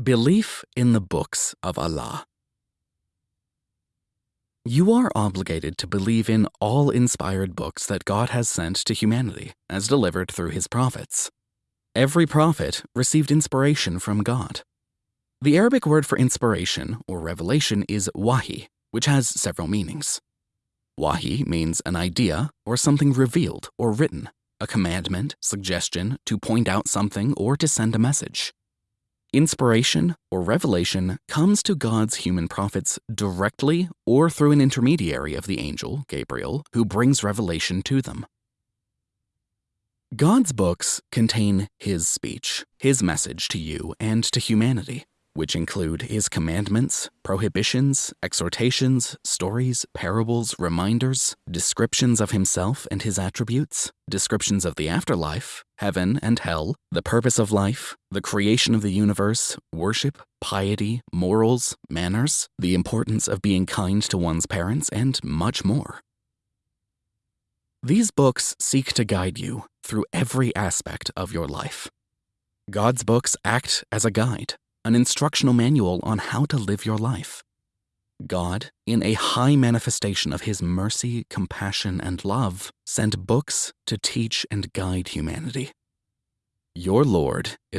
Belief in the Books of Allah You are obligated to believe in all inspired books that God has sent to humanity as delivered through his prophets. Every prophet received inspiration from God. The Arabic word for inspiration or revelation is wahi, which has several meanings. Wahi means an idea or something revealed or written, a commandment, suggestion to point out something or to send a message. Inspiration or revelation comes to God's human prophets directly or through an intermediary of the angel, Gabriel, who brings revelation to them. God's books contain His speech, His message to you and to humanity which include his commandments, prohibitions, exhortations, stories, parables, reminders, descriptions of himself and his attributes, descriptions of the afterlife, heaven and hell, the purpose of life, the creation of the universe, worship, piety, morals, manners, the importance of being kind to one's parents, and much more. These books seek to guide you through every aspect of your life. God's books act as a guide, an instructional manual on how to live your life. God, in a high manifestation of his mercy, compassion, and love, sent books to teach and guide humanity. Your Lord is